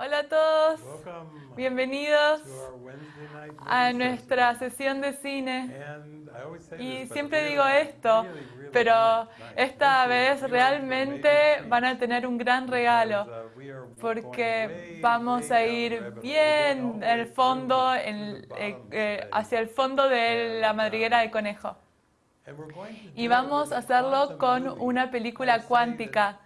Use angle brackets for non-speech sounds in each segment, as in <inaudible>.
Hola a todos, bienvenidos a nuestra sesión de cine. Y siempre digo esto, pero esta vez realmente van a tener un gran regalo, porque vamos a ir bien el fondo, eh, eh, hacia el fondo de la madriguera del conejo. Y vamos a hacerlo con una película cuántica.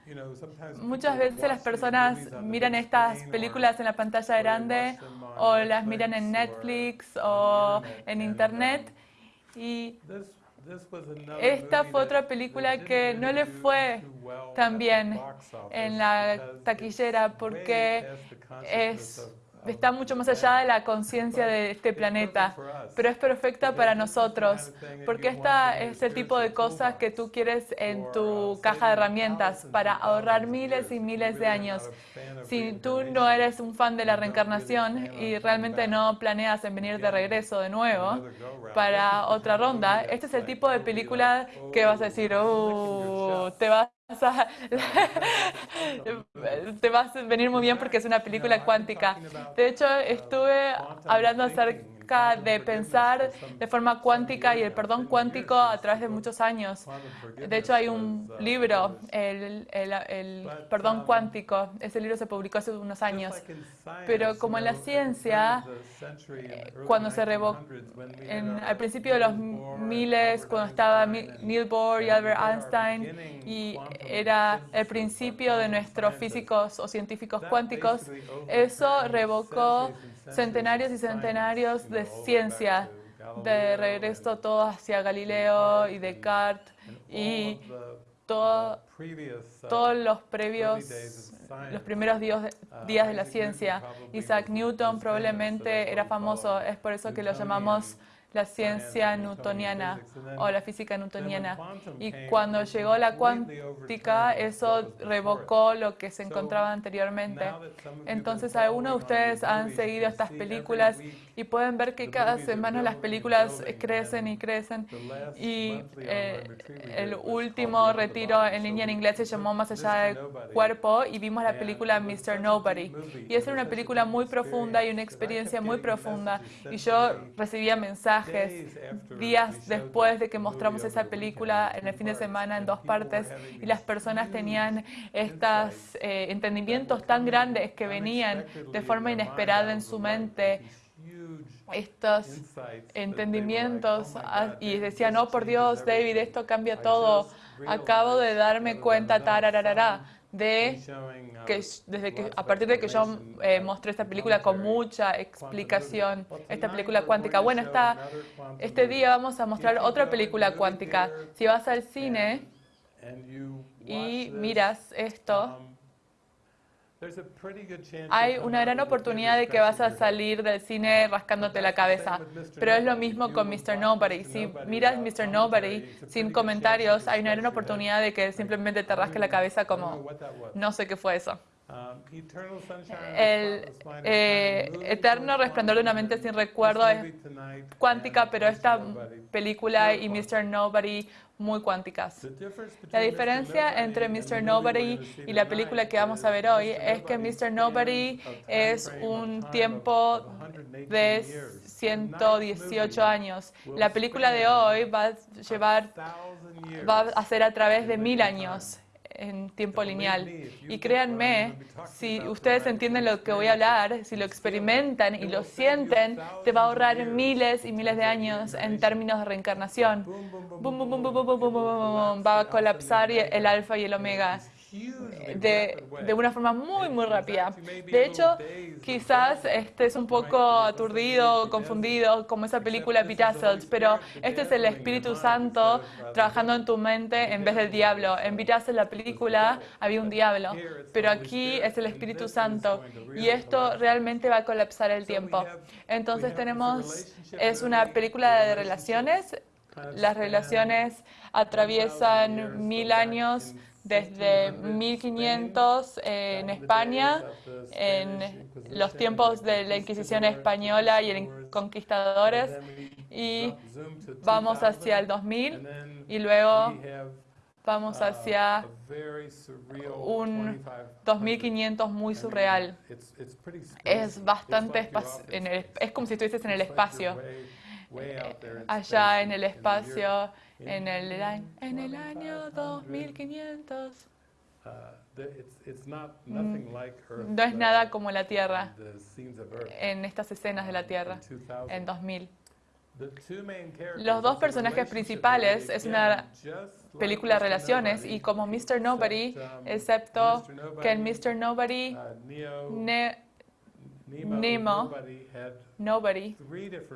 Muchas veces las personas miran estas películas en la pantalla grande o las miran en Netflix o en Internet y esta fue otra película que no le fue tan bien en la taquillera porque es está mucho más allá de la conciencia de este planeta, pero es perfecta para nosotros, porque esta es el tipo de cosas que tú quieres en tu caja de herramientas para ahorrar miles y miles de años. Si tú no eres un fan de la reencarnación y realmente no planeas en venir de regreso de nuevo para otra ronda, este es el tipo de película que vas a decir, oh, te vas <laughs> te vas a venir muy bien porque es una película cuántica. De hecho, estuve hablando acerca de pensar de forma cuántica y el perdón cuántico a través de muchos años. De hecho, hay un libro, el, el, perdón cuántico. Ese libro se publicó hace unos años. Pero como en la ciencia, eh, cuando se revocó, al principio de los miles, cuando estaba Neil Bohr y Albert Einstein, y era el principio de nuestros físicos o científicos cuánticos, eso revocó centenarios y centenarios de ciencia, de regreso todo hacia Galileo y Descartes y todos los previos, los primeros días de la ciencia. Isaac Newton probablemente era famoso, es por eso que lo llamamos la ciencia newtoniana o la física newtoniana. Y cuando llegó la cuántica, eso revocó lo que se encontraba anteriormente. Entonces, algunos de ustedes han seguido estas películas y pueden ver que cada semana las películas crecen y crecen. Y eh, el último retiro en línea en inglés se llamó Más allá del cuerpo y vimos la película Mr. Nobody. Y era una película muy profunda y una experiencia muy profunda. Y yo recibía mensajes días después de que mostramos esa película en el fin de semana en dos partes y las personas tenían estos eh, entendimientos tan grandes que venían de forma inesperada en su mente estos entendimientos y decían, oh por Dios, David, esto cambia todo. Acabo de darme cuenta, tarararara, de que desde que a partir de que yo eh, mostré esta película con mucha explicación, esta película cuántica. Bueno, está, este día vamos a mostrar otra película cuántica. Si vas al cine y miras esto, hay una gran oportunidad de que vas a salir del cine rascándote la cabeza, pero es lo mismo con Mr. Nobody. Si miras Mr. Nobody sin comentarios, hay una gran oportunidad de que simplemente te rasque la cabeza como, no sé qué fue eso. El eh, eterno resplandor de una mente sin recuerdo es cuántica, pero esta película y Mr. Nobody muy cuánticas. La diferencia entre Mr. Nobody y la película que vamos a ver hoy es que Mr. Nobody es un tiempo de 118 años. La película de hoy va a llevar, va a ser a través de mil años en tiempo lineal. Y créanme, si ustedes entienden lo que voy a hablar, si lo experimentan y lo sienten, te va a ahorrar miles y miles de años en términos de reencarnación. Va a colapsar el alfa y el omega de, de, una forma muy, muy rápida. De hecho, quizás estés un poco aturdido, confundido, como esa película Bedazzled, pero este es el Espíritu Santo trabajando en tu mente en vez del diablo. En Bedazzled, la película, había un diablo, pero aquí es el Espíritu Santo y esto realmente va a colapsar el tiempo. Entonces tenemos, es una película de relaciones, las relaciones atraviesan mil años desde 1500 en España, en los tiempos de la Inquisición española y en conquistadores, y vamos hacia el 2000 y luego vamos uh, hacia un 2500. 2500 muy surreal. Es bastante en el- es como si estuvieses en el espacio, in allá en el espacio, en el, año- en el año 2500. 2500. Uh, Earth, No es uh, nada como la Tierra en estas escenas de la um, Tierra in 2000. en 2000. The two main characters, Los dos personajes principales es una película de relaciones y como Mr. Nobody, um, excepto que en Mr. Nobody, uh, Ne- Nemo, Nobody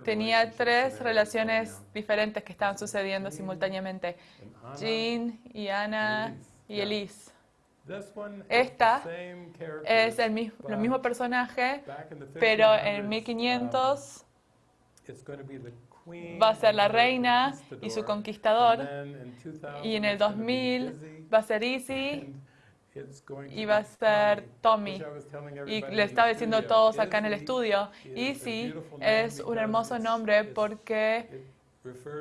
tenía tres relaciones on. diferentes que estaban sucediendo simultáneamente. Jean y Ana y. Elise. Esta Es el mismo, el mismo personaje, pero 1500s, en 1500 um, va a ser la reina y su conquistador. conquistador. And then in 2000 Y en el it's gonna be 2000 Dizzy, va a ser Easy va a ser Tommy. Y le estaba diciendo a todos acá en el estudio, Easy es un hermoso nombre porque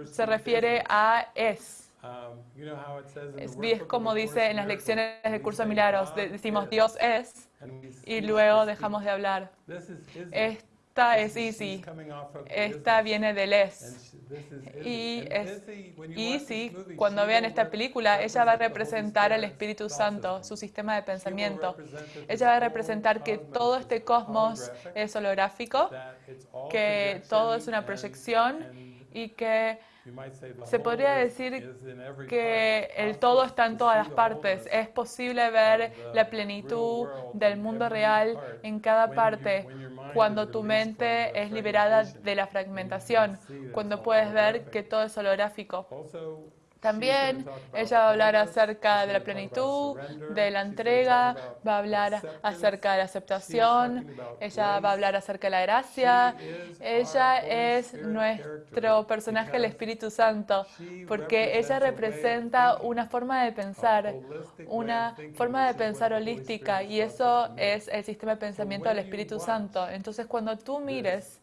se refiere a es. Um, you know how it says in the Es, como dice en las lecciones del curso de milagros, decimos Dios es y luego dejamos de hablar. Izzy. Esta es Easy, esta viene del es. Y es Easy, cuando vean esta película, ella va a representar al Espíritu Santo, su sistema de pensamiento. Ella va a representar que todo este cosmos es holográfico, que todo es una proyección y que se podría decir que el todo está en to todas las partes. Es posible ver la plenitud del mundo real en cada parte cuando tu mente es liberada de la fragmentación, cuando puedes ver que todo es holográfico. También ella va a hablar acerca de la plenitud, de la entrega, va a hablar acerca de la aceptación, ella va a hablar acerca de la gracia, ella es nuestro personaje, el Espíritu Santo, porque ella representa una forma de pensar, una forma de pensar holística y eso es el sistema de pensamiento del Espíritu Santo. Entonces cuando tú mires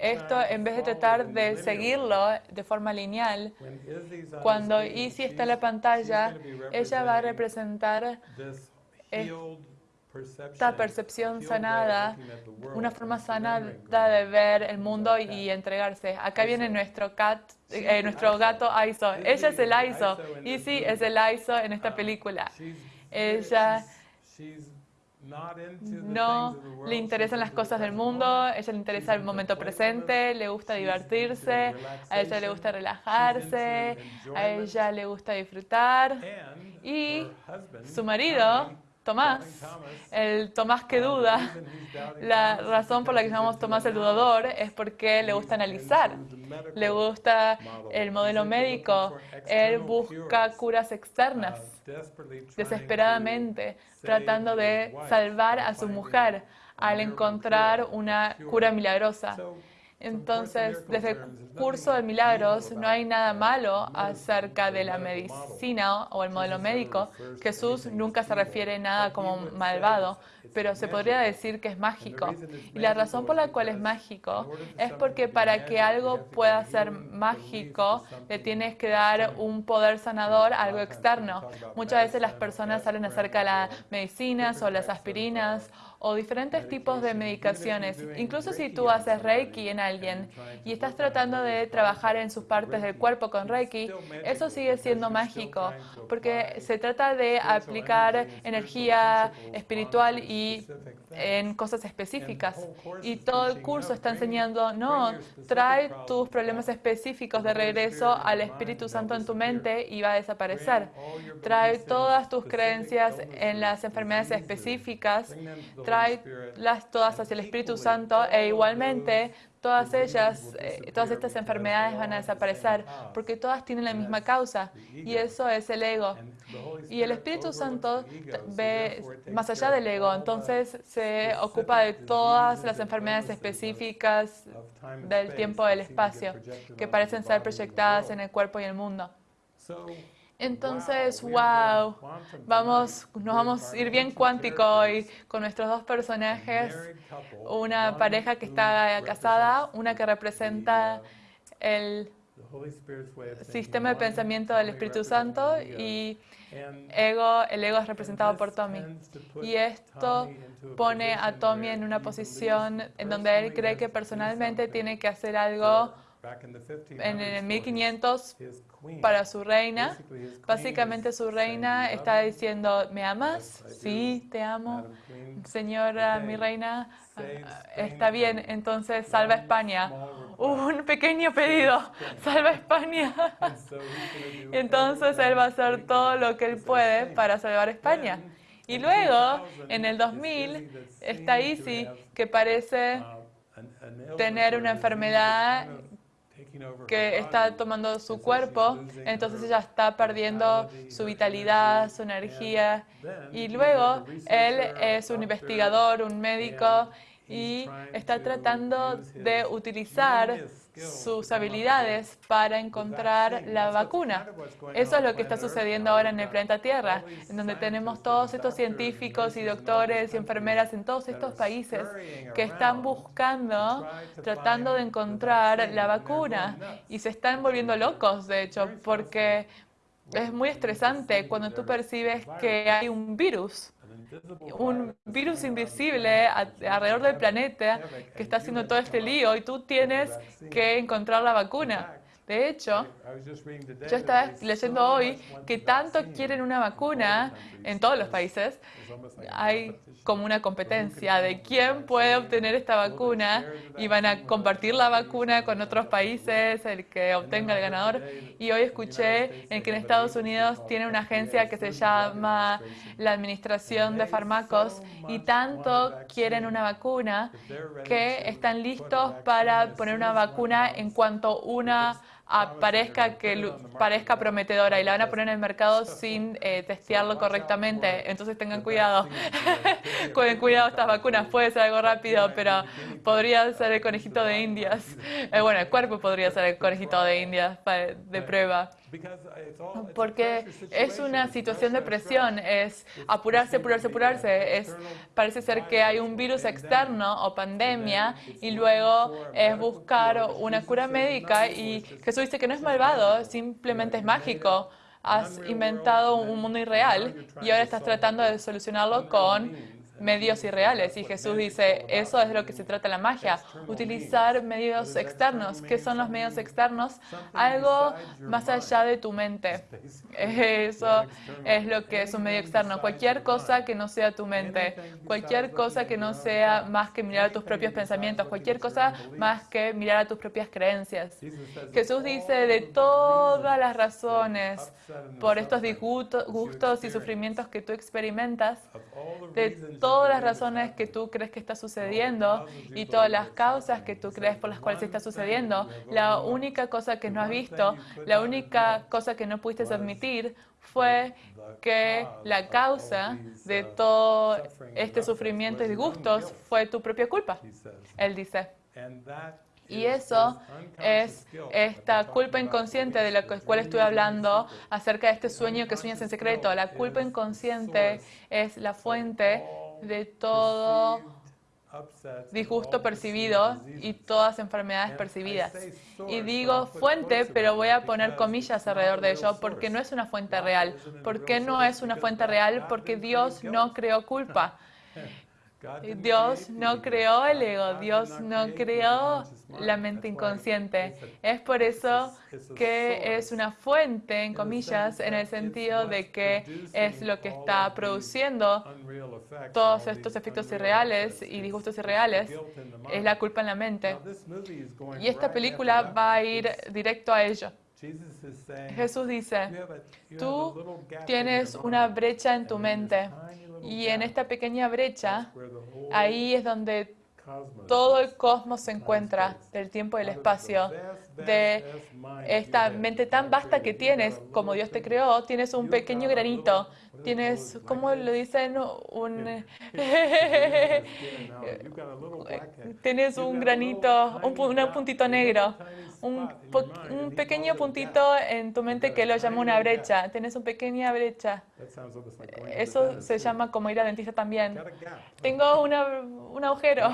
esto, en vez de tratar de seguirlo de forma lineal, cuando Izzy está en la pantalla, ella va a representar esta percepción sanada, una forma sanada de ver el mundo y entregarse. Acá viene nuestro cat, eh, nuestro gato Aizo. Ella es el Aizo. Izzy es el Aizo en esta Um, película. Ella No le interesan las cosas del mundo, moment. ella le interesa el momento presente, le gusta divertirse, a ella le gusta relajarse, a ella le gusta disfrutar. Y su marido, Tomás, el Tomás que duda, la razón por la que llamamos Tomás el dudador es porque le gusta analizar, le gusta el modelo médico, él busca curas externas, desesperadamente, tratando de salvar a su mujer al encontrar una cura milagrosa. Entonces, desde el curso de milagros no hay nada malo acerca de la medicina o el modelo médico. Jesús nunca se refiere a nada como malvado, pero se podría decir que es mágico. Y la razón por la cual es mágico es porque para que algo pueda ser mágico, le tienes que dar un poder sanador a algo externo. Muchas veces las personas hablan acerca de las medicinas o las aspirinas o diferentes tipos de medicaciones. Incluso si tú haces Reiki en alguien y estás tratando de trabajar en sus partes del cuerpo con Reiki, eso sigue siendo mágico porque se trata de aplicar energía espiritual y en cosas específicas. Y todo el curso está enseñando, no, trae tus problemas específicos de regreso al Espíritu Santo en tu mente y va a desaparecer. Trae todas tus creencias en las enfermedades específicas, tráelas todas hacia el Espíritu Santo e igualmente todas ellas, eh, todas estas enfermedades van a desaparecer porque todas tienen la misma causa y eso es el ego. Y el Espíritu Santo ve más allá del ego, entonces se ocupa de todas las enfermedades específicas del tiempo y del espacio que parecen ser proyectadas en el cuerpo y el mundo. Entonces, wow, vamos, nos vamos a ir bien cuántico hoy con nuestros dos personajes, una pareja que está casada, una que representa el, sistema de pensamiento del Espíritu Santo y ego, el ego es representado por Tommy. Y esto pone a Tommy en una posición en donde él cree que personalmente tiene que hacer algo en el 1500 para su reina. Básicamente su reina está diciendo, ¿me amas? Sí, te amo. Señora, mi reina, está bien, entonces salva España. Un pequeño pedido, salva España. <laughs> Entonces él va a hacer todo lo que él puede para salvar España. Y luego, en el 2000, está Isi, que parece tener una enfermedad que está tomando su cuerpo, entonces ella está perdiendo su vitalidad, su energía. Y luego él es un investigador, un médico, y está tratando de utilizar sus habilidades para encontrar la vacuna. Eso es lo que está sucediendo ahora en el planeta Tierra, en donde tenemos todos estos científicos y doctores y enfermeras en todos estos países que están buscando, tratando de encontrar la vacuna y se están volviendo locos, de hecho, porque es muy estresante cuando tú percibes que hay un virus un virus invisible alrededor del planeta que está haciendo todo este lío y tú tienes que encontrar la vacuna. De hecho, yo estaba leyendo hoy que tanto quieren una vacuna en todos los países. Hay como una competencia de quién puede obtener esta vacuna y van a compartir la vacuna con otros países, el que obtenga el ganador. Y hoy escuché en que en Estados Unidos tiene una agencia que se llama la Administración de Fármacos y tanto quieren una vacuna que están listos para poner una vacuna en cuanto una parezca, que, parezca prometedora y la van a poner en el mercado sin eh, testearlo correctamente. Entonces tengan cuidado. <laughs> Cuiden cuidado estas vacunas. Puede ser algo rápido, pero podría ser el conejito de indias. Eh, bueno, el cuerpo podría ser el conejito de indias de prueba. Porque es una situación de presión, es apurarse, apurarse, apurarse. Es, parece ser que hay un virus externo o pandemia y luego es buscar una cura médica y Jesús dice que no es malvado, simplemente es mágico. Has inventado un mundo irreal y ahora estás tratando de solucionarlo con medios irreales. Y Jesús dice, eso es lo que se trata la magia, utilizar medios externos. ¿Qué son los medios externos? Algo más allá de tu mente. <laughs> Eso es lo que es un medio externo. Cualquier cosa que no sea tu mente, cualquier cosa que no sea más que mirar a tus propios pensamientos, cualquier cosa más que mirar a tus propias creencias. Jesús dice, de todas las razones por estos disgustos y sufrimientos que tú experimentas, de todas las razones que tú crees que está sucediendo y todas las causas que tú crees por las cuales está sucediendo, la única cosa que no has visto, la única cosa que no pudiste admitir fue que la causa de todo este sufrimiento y disgustos fue tu propia culpa. Él dice. Y eso es esta culpa inconsciente de la cual estoy hablando acerca de este sueño que sueñas en secreto. La culpa inconsciente es la fuente de todo disgusto percibido y todas enfermedades percibidas. Y digo fuente, pero voy a poner comillas alrededor de ello porque no es una fuente real. ¿Por qué no es una fuente real? Porque Dios no creó culpa. Dios no creó el ego, Dios no creó la mente inconsciente. Es por eso que es una fuente, en comillas, en el sentido de que es lo que está produciendo todos estos efectos irreales y disgustos irreales. Es la culpa en la mente. Y esta película va a ir directo a ello. Jesús dice, tú tienes una brecha en tu mente y en esta pequeña brecha, ahí es donde todo el cosmos se encuentra, del tiempo y del espacio, de esta mente tan vasta que tienes, como Dios te creó, tienes un pequeño granito tienes, ¿cómo lo dicen? Un, <laughs> tienes un granito, un, un puntito negro, un, un, pequeño puntito en tu mente que lo llama una brecha. Tienes una pequeña brecha. Eso se llama como ir a dentista también. Tengo una, un agujero.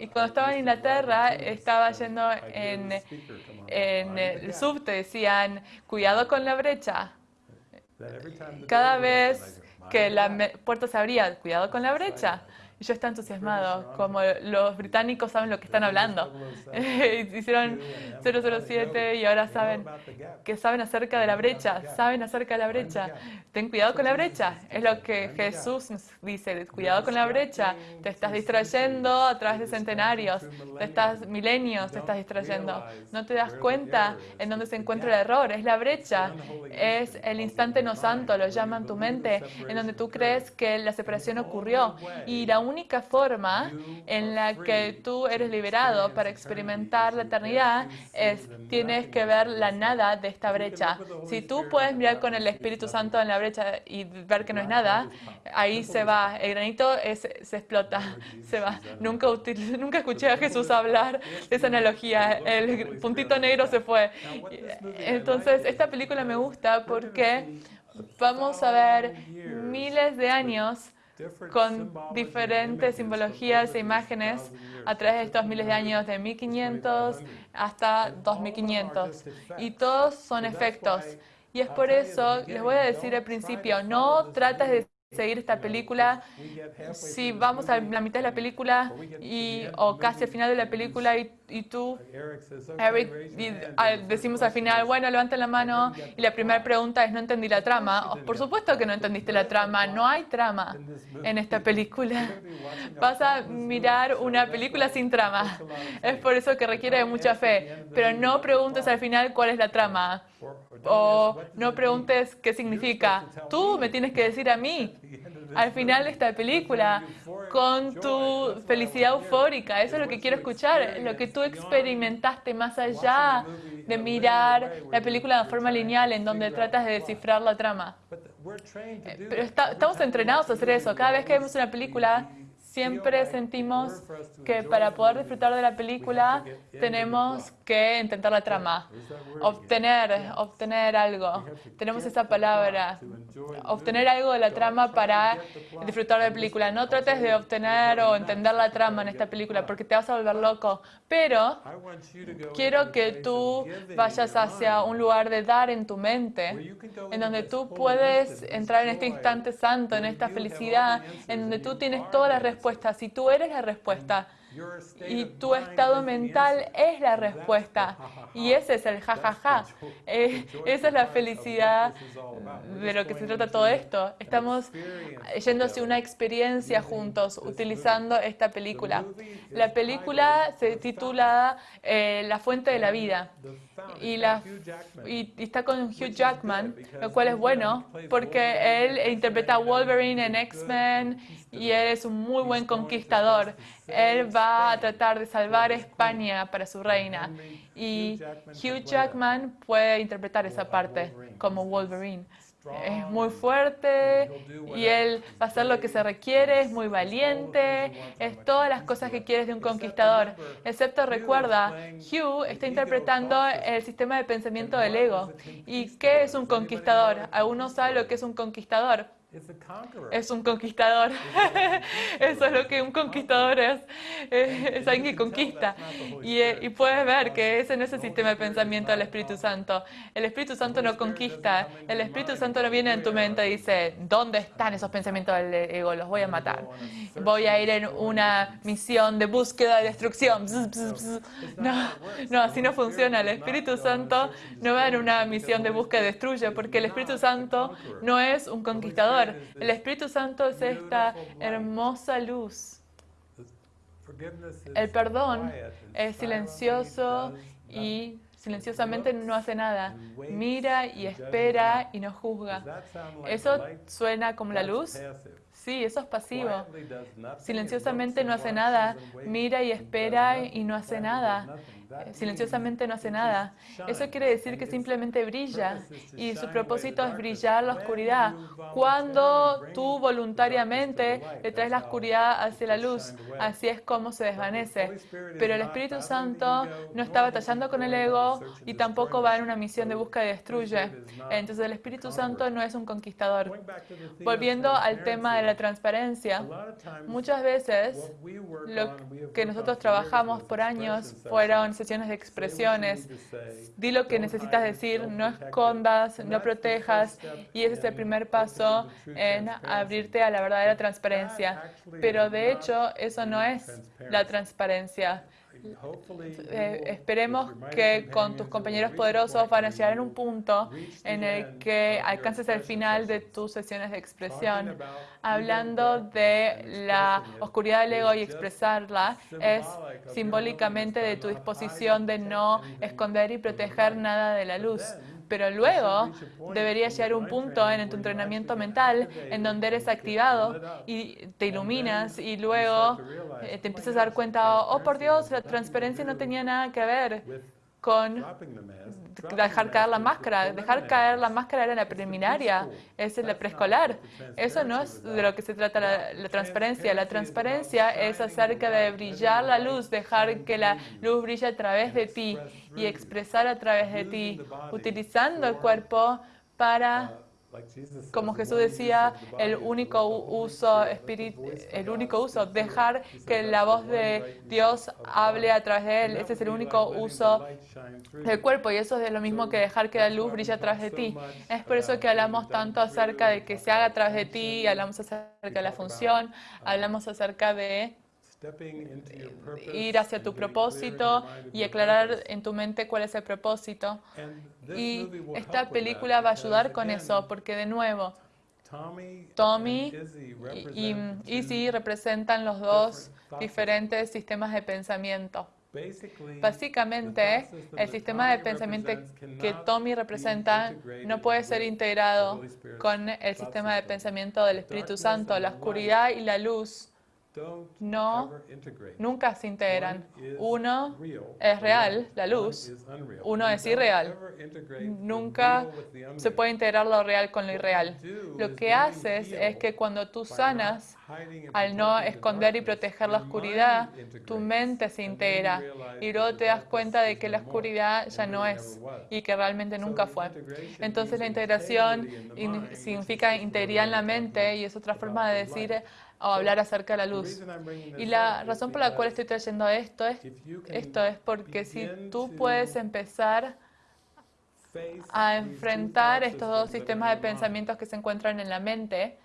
Y cuando estaba en Inglaterra, estaba yendo en, en el subte, decían, cuidado con la brecha. Cada vez que la puerta se abría, cuidado con la brecha. Yo estaba entusiasmado, como los británicos saben lo que están hablando. <laughs> Hicieron 007 y ahora saben que saben acerca de la brecha, saben acerca de la brecha. Ten cuidado con la brecha, es lo que Jesús dice, cuidado con la brecha. Te estás distrayendo a través de centenarios, te estás milenios, te estás distrayendo. No te das cuenta en dónde se encuentra el error, es la brecha, es el instante no santo, lo llaman tu mente, en donde tú crees que la separación ocurrió. Y la única forma en la que tú eres liberado para experimentar la eternidad es tienes que ver la nada de esta brecha. Si tú puedes mirar con el Espíritu Santo en la brecha y ver que no es nada, ahí se va. El granito se explota, <laughs> se va. Nunca, <laughs> nunca escuché a Jesús hablar de esa analogía. El puntito negro se fue. Entonces, esta película me gusta porque vamos a ver miles de años con diferentes simbologías e imágenes a través de estos miles de años, de 1500 hasta 2500. Y todos son efectos. Y es por eso, les voy a decir al principio, no trates de seguir esta película, si vamos a la mitad de la película y, o casi al final de la película y, y tú, Eric, decimos al final, bueno, levanta la mano y la primera pregunta es, no entendí la trama. Por supuesto que no entendiste la trama, no hay trama en esta película. <laughs> Vas a mirar una película sin trama. Es por eso que requiere de mucha fe. Pero no preguntes al final cuál es la trama. O no preguntes qué significa. Tú me tienes que decir a mí <laughs> al final de esta película con tu felicidad eufórica. Eso es lo que quiero escuchar, lo que tú experimentaste más allá de mirar la película de forma lineal en donde tratas de descifrar la trama. Eh, pero estamos entrenados a hacer eso. Cada vez que vemos una película, siempre sentimos que para poder disfrutar de la película tenemos que intentar la trama, obtener, obtener algo. Tenemos esa palabra, obtener algo de la trama para disfrutar de la película. No trates de obtener o entender la trama en esta película porque te vas a volver loco. Pero quiero que tú vayas hacia un lugar de dar en tu mente, en donde tú puedes entrar en este instante santo, en esta felicidad, en donde tú tienes todas las respuestas si tú eres la respuesta y tu estado mental es la respuesta. Y ese es el jajaja. Ja, ja. Eh, esa es la felicidad de lo que se trata todo esto. Estamos hacia una experiencia juntos utilizando esta película. La película se titula eh, La fuente de la vida. Y, la, y, está con Hugh Jackman, lo cual es bueno porque él interpreta a Wolverine en X-Men y él es un muy buen conquistador. Él va a tratar de salvar España para su reina. Y Hugh Jackman puede interpretar esa parte como Wolverine. Es muy fuerte y él va a hacer lo que se requiere, es muy valiente, es todas las cosas que quieres de un conquistador. Excepto recuerda, Hugh está interpretando el sistema de pensamiento del ego. ¿Y qué es un conquistador? ¿Alguno sabe lo que es un conquistador? Es un conquistador. Eso es lo que un conquistador es. Es alguien que conquista. Eh, y, puedes ver que ese no es el sistema de pensamiento del Espíritu Santo. El Espíritu Santo no conquista. El Espíritu Santo no viene en tu mente y dice, ¿dónde están esos pensamientos del ego? Los voy a matar. Voy a ir en una misión de búsqueda y destrucción. <laughs> No, no, así no funciona. El Espíritu Santo no va en una misión de búsqueda y destruye, porque el Espíritu Santo no es un conquistador el Espíritu Santo es esta hermosa luz. El perdón es silencioso y silenciosamente no hace nada. Mira y espera y no juzga. ¿Eso suena como la luz? Sí, eso es pasivo. Silenciosamente no hace nada. Mira y espera y no hace nada. Silenciosamente no hace nada. Eso quiere decir que simplemente brilla y su propósito es brillar la oscuridad. Cuando tú voluntariamente le traes la oscuridad hacia la luz, así es como se desvanece. Pero el Espíritu Santo no está batallando con el ego y tampoco va en una misión de busca y destruye. Entonces el Espíritu Santo no es un conquistador. Volviendo al tema de la transparencia, muchas veces lo que nosotros trabajamos por años fueron sesiones de expresiones. Di lo que necesitas decir, no escondas, no protejas, y ese es el primer paso en abrirte a la verdadera transparencia. Pero de hecho, eso no es la transparencia. Eh, esperemos que con tus compañeros poderosos van a llegar en un punto en el que alcances el final de tus sesiones de expresión. Hablando de la oscuridad del ego y expresarla, es simbólicamente de tu disposición de no esconder y proteger nada de la luz. Pero luego debería llegar un punto en tu entrenamiento mental en donde eres activado y te iluminas y luego eh, te empiezas a dar cuenta, oh por Dios, la transparencia no tenía nada que ver con dejar caer la máscara. Dejar caer la máscara era la preliminaria, es la preescolar. Eso no es de lo que se trata la, transparencia. La transparencia es acerca de brillar la luz, dejar que la luz brille a través de ti y expresar a través de ti, utilizando el cuerpo para como Jesús decía, el único uso, el único uso, dejar que la voz de Dios hable a través de él. Ese es el único uso del cuerpo y eso es lo mismo que dejar que la luz brille a través de ti. Es por eso que hablamos tanto acerca de que se haga a través de ti, hablamos acerca de la función, hablamos acerca de ir hacia tu propósito y aclarar en tu mente cuál es el propósito. Y esta película va a ayudar con eso, porque de nuevo, Tommy y Izzy representan los dos diferentes sistemas de pensamiento. Básicamente, el sistema de pensamiento que Tommy representa no puede ser integrado con el sistema de pensamiento del Espíritu Santo. La oscuridad y la luz no, nunca se integran. Uno es real, la luz. Uno es irreal. Nunca se puede integrar lo real con lo irreal. Lo que haces es que cuando tú sanas, al no esconder y proteger la oscuridad, tu mente se integra y luego te das cuenta de que la oscuridad ya no es y que realmente nunca fue. Entonces la integración significa integridad en la mente y es otra forma de decir o hablar acerca de la luz. Y la razón por la cual estoy trayendo esto es, esto es porque si tú puedes empezar a enfrentar estos dos sistemas de pensamientos que se encuentran en la mente,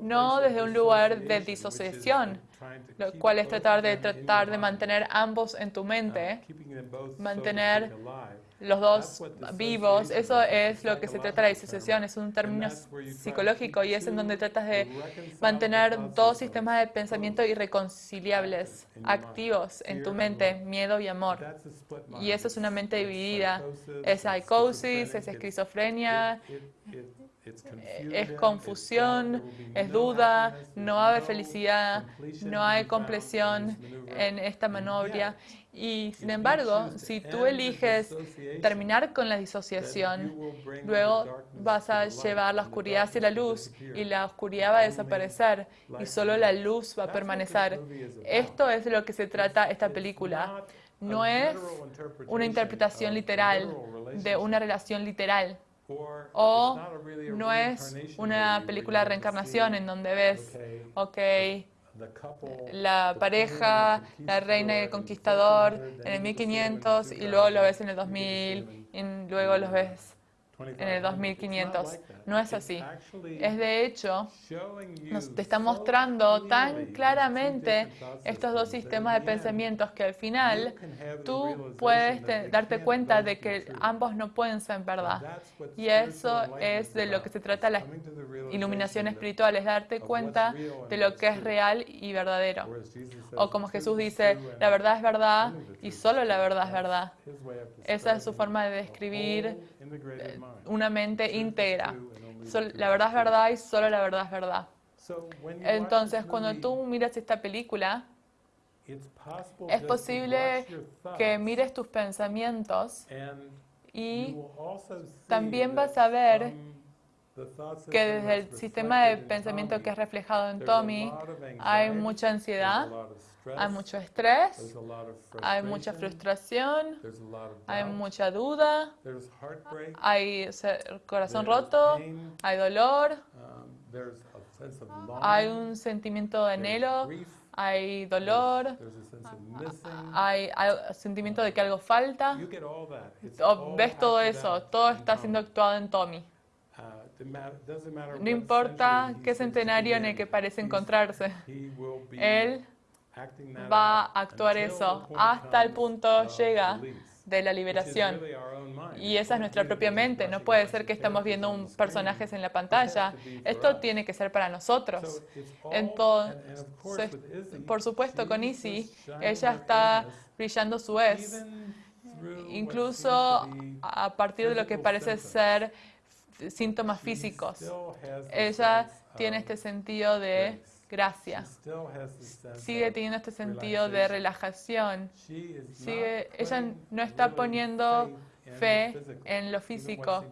no desde un lugar de disociación, lo cual es tratar de tratar de mantener ambos en tu mente, mantener los dos vivos, eso es lo que se trata de la disociación, es un término psicológico y es en donde tratas de mantener dos sistemas de pensamiento irreconciliables, activos en tu mente, miedo y amor. Y eso es una mente dividida, es psicosis, es esquizofrenia, es confusión, es duda, no hay felicidad, no hay compleción en esta manobra. Y sin embargo, si tú eliges terminar con la disociación, luego vas a llevar la oscuridad hacia la luz y la oscuridad va a desaparecer y solo la luz va a permanecer. Esto es de lo que se trata esta película. No es una interpretación literal de una relación literal. O no es una película de reencarnación en donde ves, ok, la pareja, la reina y el conquistador en el 1500 y luego lo ves en el 2000 y luego lo ves en el 2500. No es así. Es de hecho, nos te está mostrando tan claramente estos dos sistemas de pensamientos que al final tú puedes darte cuenta de que ambos no pueden ser verdad. Y eso es de lo que se trata la iluminación espiritual, es darte cuenta de lo que es real y verdadero. O como Jesús dice, la verdad es verdad y solo la verdad es verdad. Esa es su forma de describir una mente íntegra. La verdad es verdad y solo la verdad es verdad. Entonces, cuando tú miras esta película, Es posible que mires tus pensamientos y también vas a ver que desde el sistema de pensamiento que es reflejado en Tommy, hay mucha ansiedad, hay mucho estrés, hay mucha frustración, hay mucha duda, hay corazón roto, hay dolor, um, hay un sentimiento de anhelo, hay dolor, hay, hay sentimiento de que algo falta. You get all that. It's O all ves todo eso, todo está siendo actuado en Tommy. Uh, No importa qué centenario en el que parece encontrarse, él va a actuar eso hasta el punto llega de la liberación. Y esa es nuestra propia mente. No puede ser que estamos viendo un personajes en la pantalla. Esto tiene que ser para nosotros. Entonces, por supuesto, con Izzy, ella está brillando su es, incluso a partir de lo que parece ser síntomas físicos. Ella tiene este sentido de. Gracia. She still has the sense Sigue teniendo este sentido de relajación. Sigue, ella no está poniendo fe en lo físico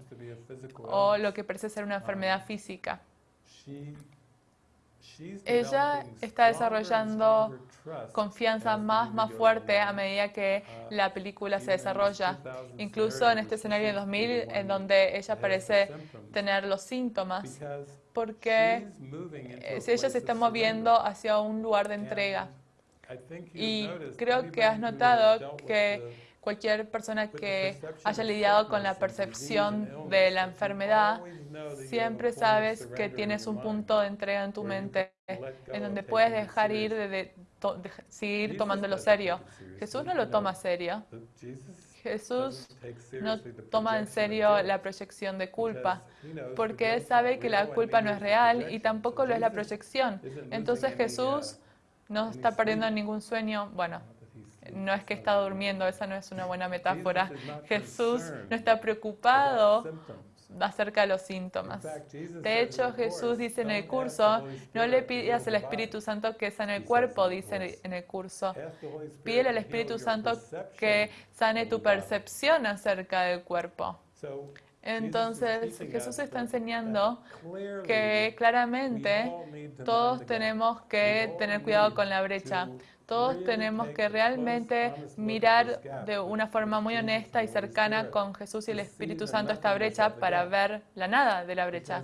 o lo que parece ser una enfermedad física. She- she's Ella está desarrollando Confianza más, más fuerte a medida que Uh, la película se desarrolla. 2000 Incluso en este escenario de seems to be 2000, the one en donde ella parece tener los síntomas, porque eh, si ella se está moviendo hacia un lugar de entrega. Y creo que has notado que Cualquier persona que haya lidiado con la percepción de la enfermedad, siempre sabes que tienes un punto de entrega en tu mente, en donde puedes dejar ir de, de to- de- seguir tomándolo serio. Jesús no lo toma serio. Jesús no toma en serio la proyección de culpa, porque Él sabe que la culpa no es real y tampoco lo es la proyección. Entonces Jesús no está perdiendo ningún sueño. Bueno, no es que está durmiendo, esa no es una buena <laughs> metáfora. Jesús no está preocupado. Acerca de los síntomas. De hecho, Jesús dice en el "Don't curso, no le pidas al Espíritu. Santo que sane el cuerpo, dice en el- curso. Pídele al Espíritu Santo que sane tu the body." percepción acerca del cuerpo. Entonces, Jesús está enseñando que claramente todos tenemos que tener cuidado con la brecha. To Todos tenemos que realmente mirar de una forma muy honesta y cercana con Jesús y el Espíritu Santo esta brecha para ver la nada de la brecha.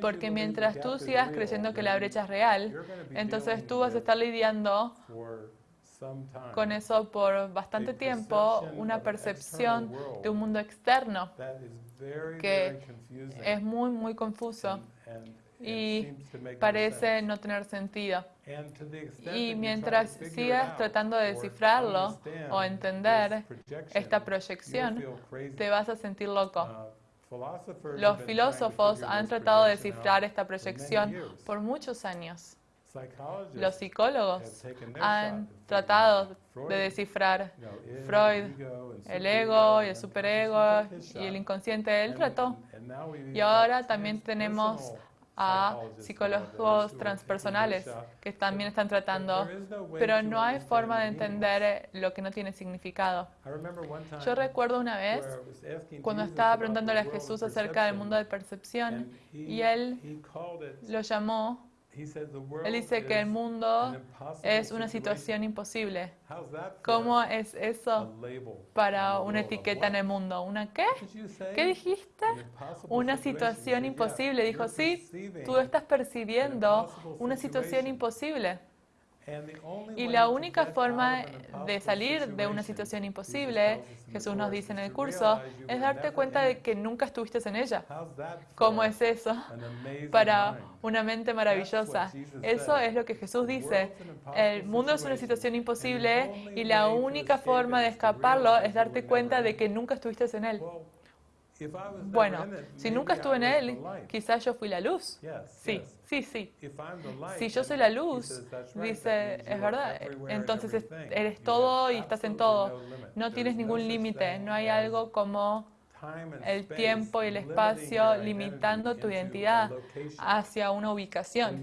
Porque mientras tú sigas creyendo que la brecha es real, entonces tú vas a estar lidiando con eso por bastante tiempo, una percepción de un mundo externo que es muy, muy confuso y parece no tener sentido. Y mientras sigas tratando de descifrarlo o entender esta proyección, te vas a sentir loco. Uh, Los filósofos han tratado de descifrar esta proyección por muchos años. Los psicólogos han tratado de descifrar Freud, el ego y el superego y el inconsciente. Él trató. Y ahora también tenemos a psicólogos transpersonales que también están tratando, pero no hay forma de entender lo que no tiene significado. Yo recuerdo una vez cuando estaba preguntándole a Jesús acerca del mundo de percepción y él lo llamó, he said, "The world él dice que el mundo es una situación imposible. ¿Cómo es eso para una etiqueta en el mundo? ¿Una qué? ¿Qué dijiste? Una situación imposible. "Yeah, Dijo, sí, tú estás percibiendo una situación imposible. Y la única forma de salir de una situación imposible, Jesús nos dice en el curso, es darte cuenta de que nunca estuviste en ella. ¿Cómo es eso? Para una mente maravillosa. Eso es lo que Jesús dice. El mundo es una situación imposible y la única forma de escaparlo es darte cuenta de que nunca estuviste en él. Bueno, si nunca estuve en él, quizás yo fui la luz. Sí. Sí, sí. Si yo soy la luz, says, "That's right, dice, es verdad, entonces eres todo y estás en todo. no tienes ningún límite, no hay algo como el tiempo y el espacio limitando tu identidad hacia una ubicación.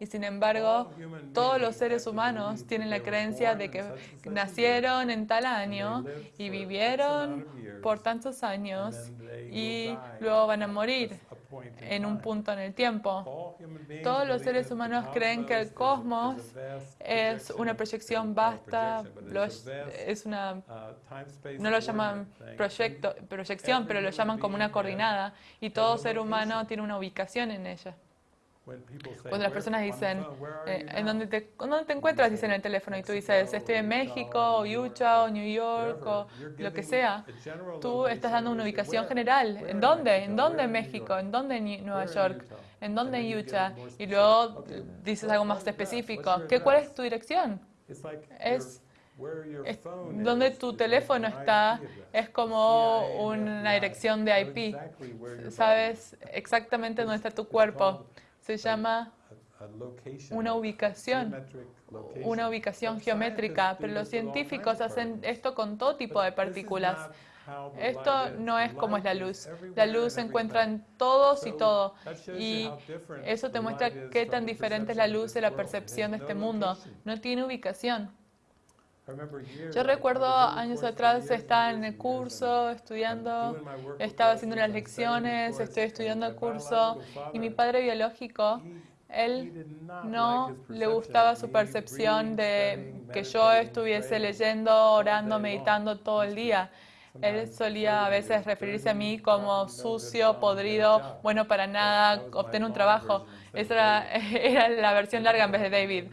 Y sin embargo, todos los seres humanos tienen la creencia de que nacieron en tal año y vivieron por tantos años y luego van a morir en un punto en el tiempo. Todos los seres humanos creen que el cosmos es una proyección vasta, es una, no lo llaman proyecto, proyección, pero lo llaman como una coordinada y todo ser humano tiene una ubicación en ella. Cuando las personas dicen, eh, ¿en dónde te, dónde te encuentras? Dicen en el teléfono y tú dices, estoy en México, o Utah, o New York, o lo que sea. Tú estás dando una ubicación general. ¿En dónde? ¿En dónde en México? ¿En dónde en Nueva York? ¿En dónde en Utah? Y luego dices algo más específico. ¿Qué, ¿Cuál es tu dirección? Es donde tu teléfono está es como una dirección de IP. Sabes exactamente dónde está tu cuerpo se llama una ubicación, una ubicación geométrica, pero los científicos hacen esto con todo tipo de partículas. Esto no es como es la luz. La luz se encuentra en todos y todo. Y eso te muestra qué tan diferente es la luz de la percepción de este mundo. No tiene ubicación. Yo recuerdo años atrás estaba en el curso estudiando, estaba haciendo las lecciones, estoy estudiando el curso. y mi padre biológico, él no le gustaba su percepción de que yo estuviese leyendo, orando, meditando todo el día. Él solía a veces referirse a mí como sucio, podrido, bueno para nada, obtener un trabajo. Esa era, <laughs> era la versión larga en vez de David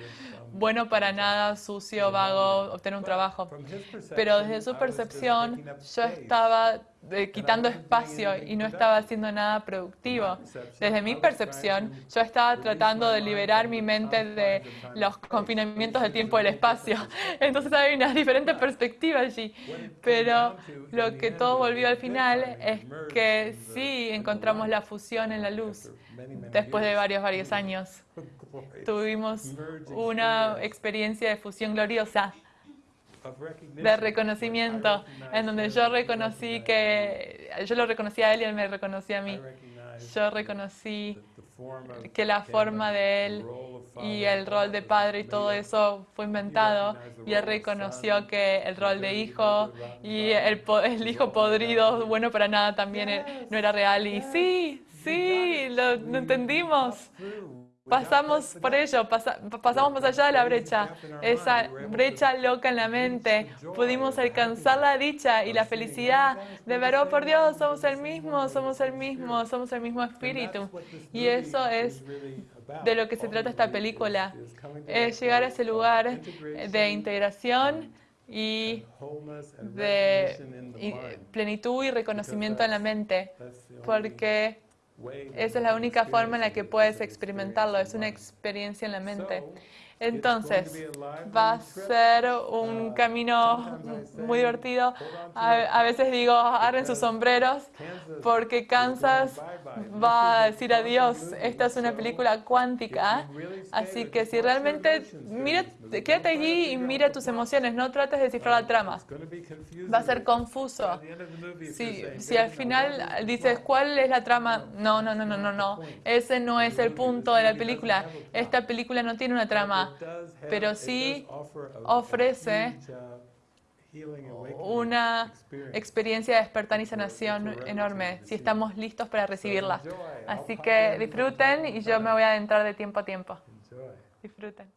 bueno para nada, sucio, vago, obtener un trabajo. Pero desde su percepción, yo estaba eh, quitando espacio y no estaba haciendo nada productivo. Desde mi percepción, yo estaba tratando de liberar mi mente de los confinamientos del tiempo y del espacio. <laughs> Entonces hay una diferente perspectiva allí. Pero lo que todo volvió al final es que sí encontramos la fusión en la luz después de varios, varios <laughs> años. Tuvimos una experiencia de fusión gloriosa de reconocimiento, en donde yo reconocí que, yo lo reconocí a él y él me reconocía a mí. Yo reconocí que la forma de él y el rol de padre y todo eso fue inventado y él reconoció que el rol de hijo y el, el hijo podrido, bueno para nada, también e, no era real y sí, sí, lo entendimos. Pasamos por ello, pasamos más allá de la brecha, esa brecha loca en la mente. Pudimos alcanzar la dicha y la felicidad de ver, oh por Dios, somos el mismo, somos el mismo, somos el mismo espíritu. Y eso es de lo que se trata esta película, es llegar a ese lugar de integración y de plenitud y reconocimiento en la mente, porque esa es la única forma en la que puedes experimentarlo, es una experiencia en la mente. Entonces, va a ser un camino muy divertido. A, veces digo, agarren sus sombreros, porque Kansas va a decir adiós. Esta es una película cuántica, así que si realmente, mira, quédate allí y mira tus emociones, no trates de descifrar la trama. Va a ser confuso. Si, si al final dices, ¿cuál es la trama? No, no, no, no, no, no. Ese no es el punto de la película. Esta película no tiene una trama pero sí ofrece una experiencia de despertar y sanación enorme, si estamos listos para recibirla. Así que disfruten y yo me voy a adentrar de tiempo a tiempo. Disfruten.